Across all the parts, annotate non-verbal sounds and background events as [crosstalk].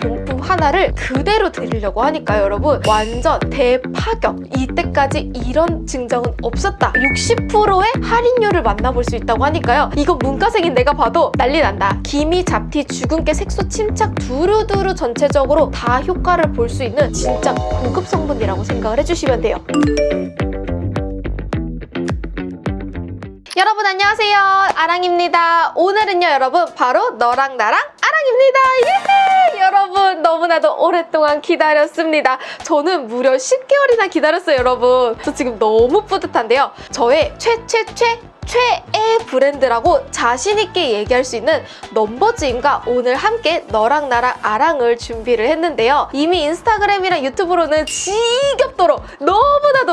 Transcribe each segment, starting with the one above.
본품 하나를 그대로 드리려고 하니까요 여러분. 완전 대파격. 이때까지 이런 증정은 없었다. 60%의 할인율을 만나볼 수 있다고 하니까요. 이거 문과생인 내가 봐도 난리 난다. 기미, 잡티, 주근깨, 색소, 침착 두루두루 전체적으로 다 효과를 볼 수 있는 진짜 고급 성분이라고 생각을 해주시면 돼요. 여러분 안녕하세요. 아랑입니다. 오늘은요 여러분. 바로 너랑 나랑 아랑입니다. 예! 여러분 너무나도 오랫동안 기다렸습니다. 저는 무려 10개월이나 기다렸어요 여러분. 저 지금 너무 뿌듯한데요. 저의 최최최 최애 브랜드라고 자신있게 얘기할 수 있는 넘버즈인과 오늘 함께 너랑 나랑 아랑을 준비를 했는데요. 이미 인스타그램이랑 유튜브로는 지겹도록 너무나도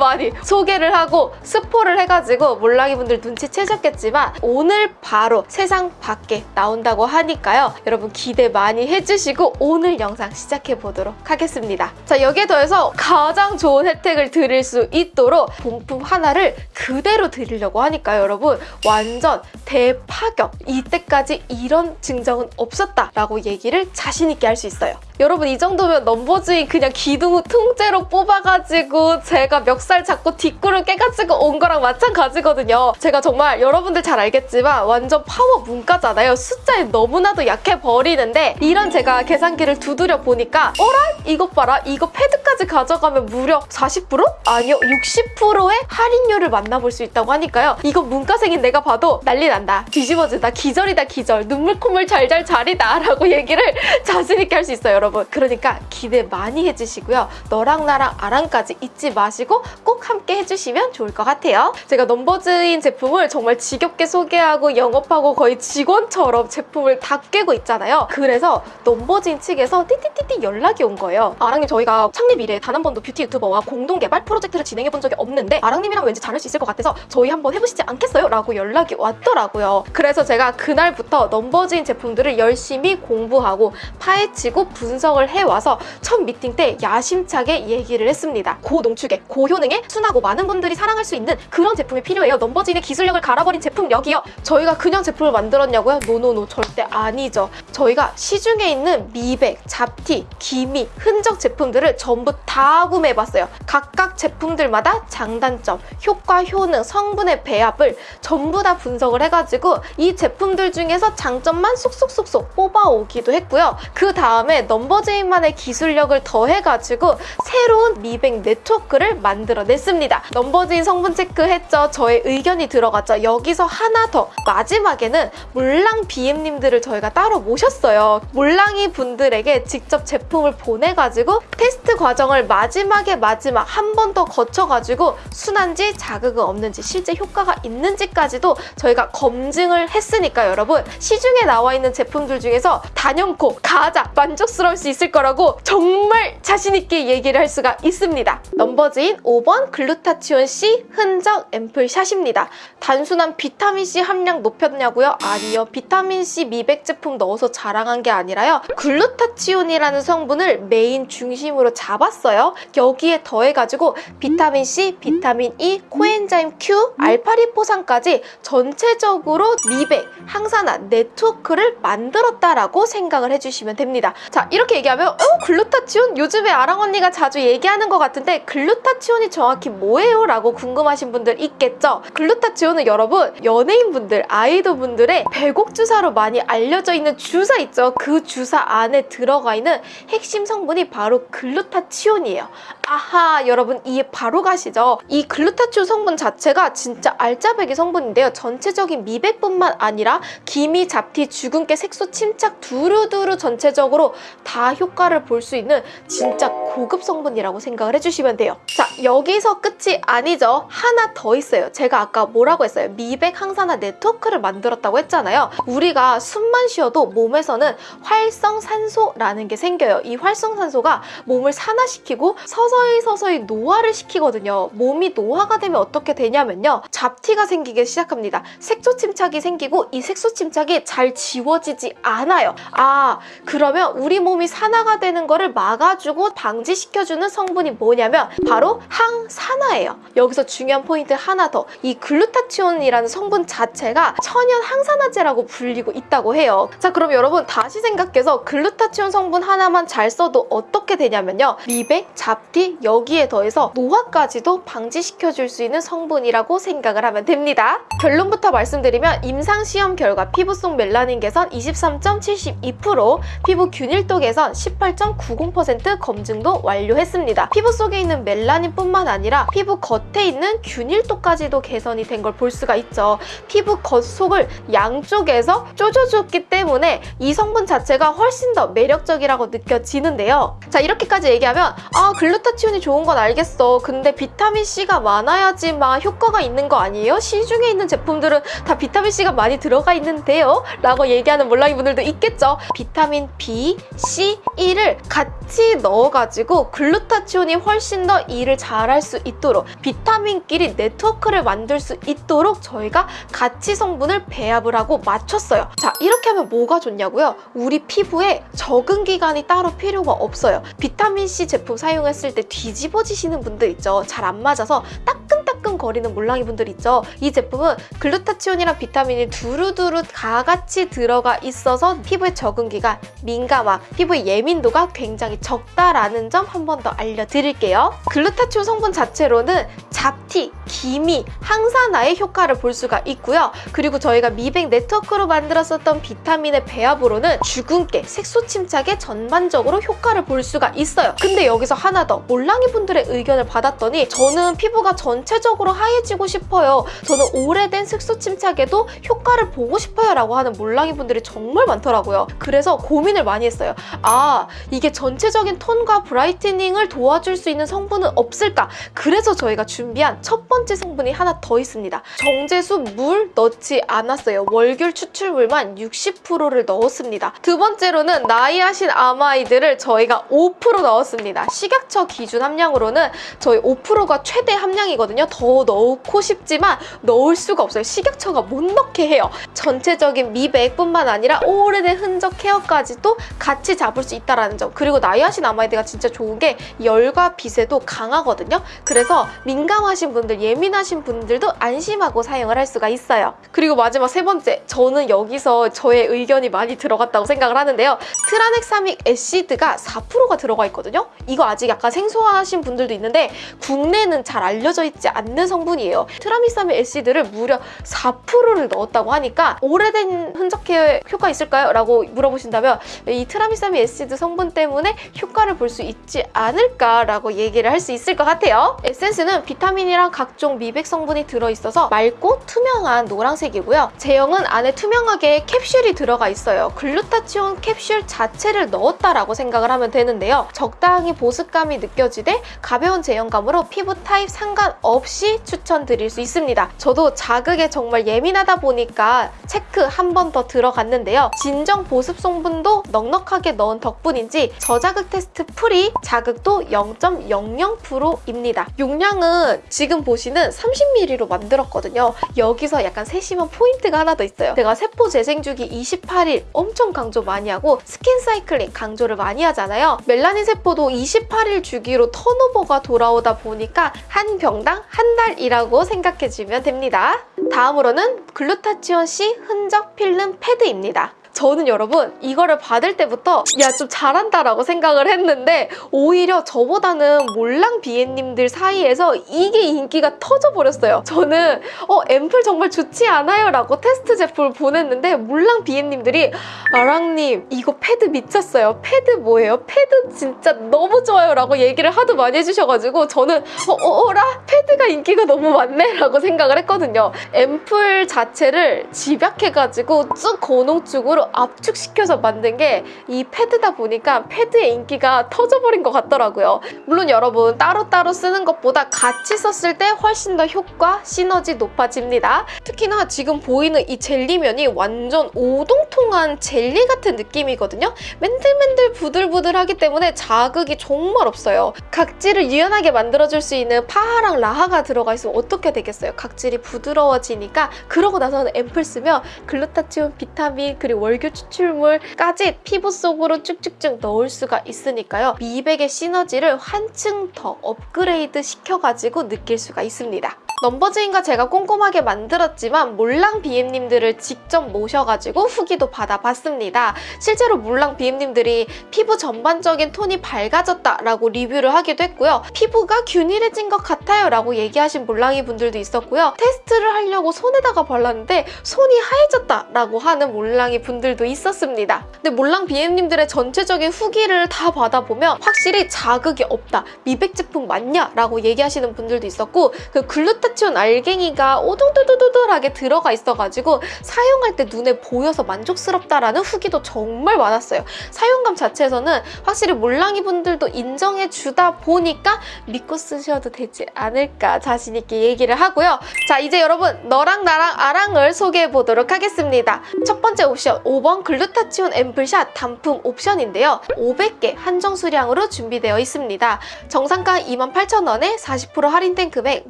많이 소개를 하고 스포를 해가지고 몰랑이 분들 눈치채셨겠지만 오늘 바로 세상 밖에 나온다고 하니까요. 여러분 기대 많이 해주시고 오늘 영상 시작해보도록 하겠습니다. 자 여기에 더해서 가장 좋은 혜택을 드릴 수 있도록 본품 하나를 그대로 드리려고 하니까요. 여러분 완전 대파격 이때까지 이런 증정은 없었다라고 얘기를 자신 있게 할 수 있어요. 여러분 이 정도면 넘버즈인 그냥 기둥 통째로 뽑아가지고 제가 멱살 잡고 뒷구를 깨가지고 온 거랑 마찬가지거든요. 제가 정말 여러분들 잘 알겠지만 완전 파워 문과잖아요. 숫자에 너무나도 약해 버리는데 이런 제가 계산기를 두드려 보니까 어라? 이것 봐라. 이거 패드까지 가져가면 무려 40%? 아니요 60%의 할인율을 만나볼 수 있다고 하니까요. 이거 문과생인 내가 봐도 난리 난다. 뒤집어진다. 기절이다 기절. 눈물 콧물 잘잘 잘이다 라고 얘기를 [laughs] 자신있게 할 수 있어요. 여러분 그러니까 기대 많이 해주시고요 너랑 나랑 아랑까지 잊지 마시고 꼭 함께 해주시면 좋을 것 같아요 제가 넘버즈인 제품을 정말 지겹게 소개하고 영업하고 거의 직원처럼 제품을 다 꿰고 있잖아요 그래서 넘버즈인 측에서 띠띠띠띠 연락이 온 거예요 아랑님 저희가 창립 이래 단 한 번도 뷰티 유튜버와 공동 개발 프로젝트를 진행해 본 적이 없는데 아랑님이랑 왠지 잘할 수 있을 것 같아서 저희 한번 해보시지 않겠어요? 라고 연락이 왔더라고요 그래서 제가 그날부터 넘버즈인 제품들을 열심히 공부하고 파헤치고 분석 분석을 해와서 첫 미팅 때 야심차게 얘기를 했습니다. 고농축에, 고효능 에 순하고 많은 분들이 사랑할 수 있는 그런 제품이 필요해요. 넘버즈인의 기술력을 갈아버린 제품 여기요. 저희가 그냥 제품을 만들었냐고요? no no no 절대 아니죠. 저희가 시중에 있는 미백, 잡티, 기미, 흔적 제품들을 전부 다 구매해봤어요. 각각 제품들마다 장단점, 효과, 효능, 성분의 배합을 전부 다 분석을 해가지고 이 제품들 중에서 장점만 쏙쏙쏙쏙 뽑아오기도 했고요. 그 다음에 넘버 넘버즈인만의 기술력을 더해가지고 새로운 미백 네트워크를 만들어 냈습니다. 넘버즈인 성분 체크했죠. 저의 의견이 들어갔죠. 여기서 하나 더 마지막에는 몰랑 BM님들을 저희가 따로 모셨어요. 몰랑이 분들에게 직접 제품을 보내가지고 테스트 과정을 마지막에 마지막 한 번 더 거쳐가지고 순한지 자극은 없는지 실제 효과가 있는지까지도 저희가 검증을 했으니까 여러분 시중에 나와 있는 제품들 중에서 단연코 가장 만족스러울 수 있을 거라고 정말 자신있게 얘기를 할 수가 있습니다. 넘버즈인 5번 글루타치온 C 흔적 앰플샷입니다. 단순한 비타민C 함량 높였냐고요? 아니요. 비타민C 미백 제품 넣어서 자랑한 게 아니라요. 글루타치온이라는 성분을 메인 중심으로 잡았어요. 여기에 더해가지고 비타민C, 비타민 E, 코엔자임 Q, 알파리포산까지 전체적으로 미백, 항산화, 네트워크를 만들었다라고 생각을 해주시면 됩니다. 자, 이렇게 얘기하면 어? 글루타치온? 요즘에 아랑 언니가 자주 얘기하는 것 같은데 글루타치온이 정확히 뭐예요? 라고 궁금하신 분들 있겠죠? 글루타치온은 여러분 연예인분들, 아이돌분들의 배곡 주사로 많이 알려져 있는 주사 있죠? 그 주사 안에 들어가 있는 핵심 성분이 바로 글루타치온이에요. 아하 여러분 이해 바로 가시죠? 이 글루타치온 성분 자체가 진짜 알짜배기 성분인데요. 전체적인 미백뿐만 아니라 기미, 잡티, 주근깨, 색소, 침착 두루두루 전체적으로 다다 효과를 볼 수 있는 진짜 고급 성분이라고 생각을 해주시면 돼요. 자, 여기 서 끝이 아니죠. 하나 더 있어요. 제가 아까 뭐라고 했어요? 미백 항산화 네트워크를 만들었다고 했잖아요. 우리가 숨만 쉬어도 몸에서는 활성산소라는 게 생겨요. 이 활성산소가 몸을 산화시키고 서서히 서서히 노화를 시키거든요. 몸이 노화가 되면 어떻게 되냐면요. 잡티가 생기기 시작합니다. 색소 침착이 생기고 이 색소 침착이 잘 지워지지 않아요. 아, 그러면 우리 몸이 산화가 되는 거를 막아주고 방 방지시켜주는 성분이 뭐냐면 바로 항 산화예요. 여기서 중요한 포인트 하나 더. 이 글루타치온이라는 성분 자체가 천연 항산화제라고 불리고 있다고 해요. 자, 그럼 여러분 다시 생각해서 글루타치온 성분 하나만 잘 써도 어떻게 되냐면요. 미백, 잡티, 여기에 더해서 노화까지도 방지시켜줄 수 있는 성분이라고 생각을 하면 됩니다. 결론부터 말씀드리면 임상시험 결과 피부 속 멜라닌 개선 23.72%, 피부 균일도 개선 18.90% 검증도 완료했습니다. 피부 속에 있는 멜라닌뿐만 아니라 피부 겉에 있는 균일도까지도 개선이 된 걸 볼 수가 있죠. 피부 겉속을 양쪽에서 쪼줘줬기 때문에 이 성분 자체가 훨씬 더 매력적이라고 느껴지는데요. 자 이렇게까지 얘기하면 아 글루타치온이 좋은 건 알겠어. 근데 비타민 C가 많아야지 만 효과가 있는 거 아니에요? 시중에 있는 제품들은 다 비타민 C가 많이 들어가 있는데요? 라고 얘기하는 몰랑이 분들도 있겠죠. 비타민 B, C, E를 같이 넣어가지고 글루타치온이 훨씬 더 일을 잘할 수 있도록 비타민끼리 네트워크를 만들 수 있도록 저희가 같이 성분을 배합을 하고 맞췄어요. 자 이렇게 하면 뭐가 좋냐고요? 우리 피부에 적응 기간이 따로 필요가 없어요. 비타민 C 제품 사용했을 때 뒤집어지시는 분들 있죠. 잘 안 맞아서 따끈따끈 거리는 몰랑이 분들 있죠. 이 제품은 글루타치온이랑 비타민이 두루두루 다 같이 들어가 있어서 피부의 적응 기간, 민감화, 피부의 예민도가 굉장히 적다라는 점 한 번 더 알려드릴게요. 글루타치온 성분 자체로는 잡티, 기미, 항산화의 효과를 볼 수가 있고요. 그리고 저희가 미백 네트워크로 만들었었던 비타민의 배합으로는 주근깨, 색소 침착에 전반적으로 효과를 볼 수가 있어요. 근데 여기서 하나 더 몰랑이 분들의 의견을 받았더니 저는 피부가 전체적으로 하얘지고 싶어요. 저는 오래된 색소 침착에도 효과를 보고 싶어요 라고 하는 몰랑이 분들이 정말 많더라고요. 그래서 고민을 많이 했어요. 아 이게 전체적인 톤과 브라이트닝을 도와줄 수 있는 성분은 없을까? 그래서 저희가 준비한 첫 번째 성분이 하나 더 있습니다. 정제수 물 넣지 않았어요. 월귤 추출물만 60%를 넣었습니다. 두 번째로는 나이아신 아마이드를 저희가 5% 넣었습니다. 식약처 기준 함량으로는 저희 5%가 최대 함량이거든요. 더 넣고 싶지만 넣을 수가 없어요. 식약처가 못 넣게 해요. 전체적인 미백뿐만 아니라 오래된 흔적 케어까지도 같이 잡을 수 있다는 점. 그리고 나이아신 아마이드가 진짜 좋은 게 열과 빛에도 강하거든요. 그래서 민감하신 분들, 예민하신 분들도 안심하고 사용을 할 수가 있어요. 그리고 마지막 세 번째, 저는 여기서 저의 의견이 많이 들어갔다고 생각을 하는데요. tranexamic acid가 4%가 들어가 있거든요. 이거 아직 약간 생소하신 분들도 있는데 국내는 잘 알려져 있지 않는 성분이에요. tranexamic acid를 무려 4%를 넣었다고 하니까 오래된 흔적 케어에 효과 있을까요? 라고 물어보신다면 이 tranexamic acid 성분 때문에 효과를 볼 수 있지 않을까라고 얘기를 할 수 있을 것 같아요. 에센스는 비타민이랑 각종 미백 성분이 들어있어서 맑고 투명한 노란색이고요. 제형은 안에 투명하게 캡슐이 들어가 있어요. 글루타치온 캡슐 자체를 넣었다라고 생각을 하면 되는데요. 적당히 보습감이 느껴지되 가벼운 제형감으로 피부 타입 상관없이 추천드릴 수 있습니다. 저도 자극에 정말 예민하다 보니까 체크 한 번 더 들어갔는데요. 진정 보습 성분도 넉넉하게 넣은 덕분인지 저자극 테스트 피부 자극도 0.00%입니다. 용량은 지금 보시는 30ml로 만들었거든요. 여기서 약간 세심한 포인트가 하나 더 있어요. 제가 세포 재생 주기 28일 엄청 강조 많이 하고 skin cycling 강조를 많이 하잖아요. 멜라닌 세포도 28일 주기로 turnover가 돌아오다 보니까 한 병당 한 달이라고 생각해주면 됩니다. 다음으로는 글루타치온 C 흔적 필름 패드입니다. 저는 여러분 이거를 받을 때부터 야 좀 잘한다 라고 생각을 했는데 오히려 저보다는 몰랑 BM님들 사이에서 이게 인기가 터져버렸어요. 저는 어 앰플 정말 좋지 않아요? 라고 테스트 제품을 보냈는데 몰랑 BM님들이 아랑님 이거 패드 미쳤어요. 패드 뭐예요? 패드 진짜 너무 좋아요 라고 얘기를 하도 많이 해주셔가지고 저는 어, 어, 어라? 패드가 인기가 너무 많네? 라고 생각을 했거든요. 앰플 자체를 집약해가지고 쭉 고농축으로 압축시켜서 만든 게 이 패드다 보니까 패드의 인기가 터져버린 것 같더라고요. 물론 여러분 따로따로 쓰는 것보다 같이 썼을 때 훨씬 더 효과, 시너지 높아집니다. 특히나 지금 보이는 이 젤리면이 완전 오동통한 젤리 같은 느낌이거든요. 맨들맨들 부들부들하기 때문에 자극이 정말 없어요. 각질을 유연하게 만들어줄 수 있는 PHA랑 LHA가 들어가 있으면 어떻게 되겠어요? 각질이 부드러워지니까 그러고 나서는 앰플 쓰면 글루타치온, 비타민, 그리고 월귤 추출물까지 피부 속으로 쭉쭉쭉 넣을 수가 있으니까요. 미백의 시너지를 한층 더 업그레이드 시켜가지고 느낄 수가 있습니다. 넘버즈인과 제가 꼼꼼하게 만들었지만 몰랑 BM님들을 직접 모셔가지고 후기도 받아봤습니다. 실제로 몰랑 BM님들이 피부 전반적인 톤이 밝아졌다라고 리뷰를 하기도 했고요. 피부가 균일해진 것 같아요 라고 얘기하신 몰랑이 분들도 있었고요. 테스트를 하려고 손에다가 발랐는데 손이 하얘졌다라고 하는 몰랑이 분들도 있었습니다. 근데 몰랑 BM님들의 전체적인 후기를 다 받아보면 확실히 자극이 없다. 미백 제품 맞냐? 라고 얘기하시는 분들도 있었고 그 글루 타치온 알갱이가 오돌돌돌돌하게 들어가 있어가지고 사용할 때 눈에 보여서 만족스럽다라는 후기도 정말 많았어요. 사용감 자체에서는 확실히 몰랑이 분들도 인정해 주다 보니까 믿고 쓰셔도 되지 않을까 자신 있게 얘기를 하고요. 자 이제 여러분 너랑 나랑 아랑을 소개해 보도록 하겠습니다. 첫 번째 옵션 5번 글루타치온 앰플샷 단품 옵션인데요. 500개 한정 수량으로 준비되어 있습니다. 정상가 28,000원에 40% 할인된 금액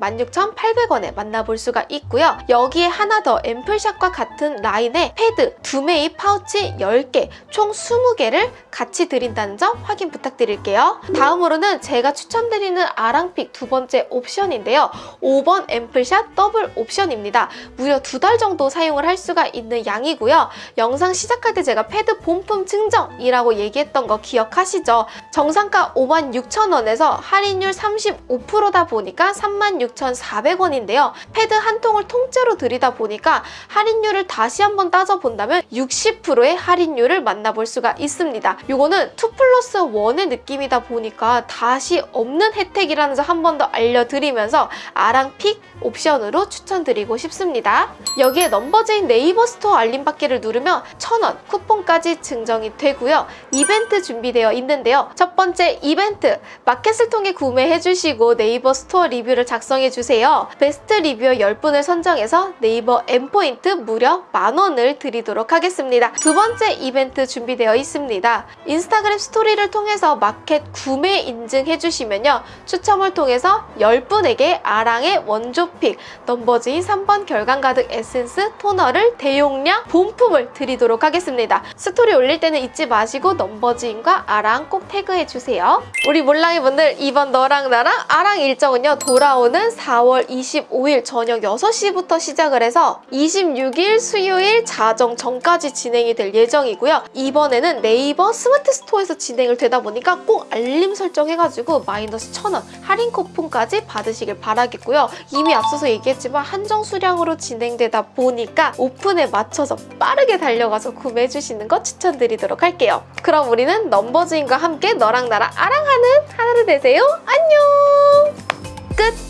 16,800원 에 만나볼 수가 있고요. 여기에 하나 더 앰플샷과 같은 라인의 패드, 두 매입 파우치 10개, 총 20개를 같이 드린다는 점 확인 부탁드릴게요. 다음으로는 제가 추천드리는 아랑pick 두 번째 옵션인데요. 5번 앰플샷 더블 옵션입니다. 무려 두 달 정도 사용을 할 수가 있는 양이고요. 영상 시작할 때 제가 패드 본품 증정이라고 얘기했던 거 기억하시죠? 정상가 56,000원에서 할인율 35%다 보니까 36,400원 인데요. 패드 한 통을 통째로 드리다 보니까 할인율을 다시 한번 따져본다면 60%의 할인율을 만나볼 수가 있습니다. 이거는 2 플러스 1의 느낌이다 보니까 다시 없는 혜택이라는 점 한 번 더 알려드리면서 아랑pick 옵션으로 추천드리고 싶습니다. 여기에 넘버즈인 네이버 스토어 알림 받기를 누르면 1,000원 쿠폰까지 증정이 되고요. 이벤트 준비되어 있는데요. 첫 번째 이벤트 마켓을 통해 구매해주시고 네이버 스토어 리뷰를 작성해주세요. 베스트 리뷰어 10분을 선정해서 네이버 M포인트 무려 만원을 드리도록 하겠습니다. 두 번째 이벤트 준비되어 있습니다. 인스타그램 스토리를 통해서 마켓 구매 인증해주시면요. 추첨을 통해서 10분에게 아랑의 원조pick 넘버즈인 3번 결감 가득 에센스 토너를 대용량 본품을 드리도록 하겠습니다. 스토리 올릴 때는 잊지 마시고 넘버즈인과 아랑 꼭 태그해주세요. 우리 몰랑이 분들 이번 너랑 나랑 아랑 일정은요. 돌아오는 4월 25일 저녁 6시부터 시작을 해서 26일 수요일 자정 전까지 진행이 될 예정이고요. 이번에는 네이버 스마트 스토어에서 진행을 되다 보니까 꼭 알림 설정해가지고 마이너스 1000원 할인 쿠폰까지 받으시길 바라겠고요. 이미 앞서서 얘기했지만 한정 수량으로 진행되다 보니까 오픈에 맞춰서 빠르게 달려가서 구매해주시는 거 추천드리도록 할게요. 그럼 우리는 넘버즈인과 함께 너랑 나랑 아랑하는 하루 되세요. 안녕! 끝!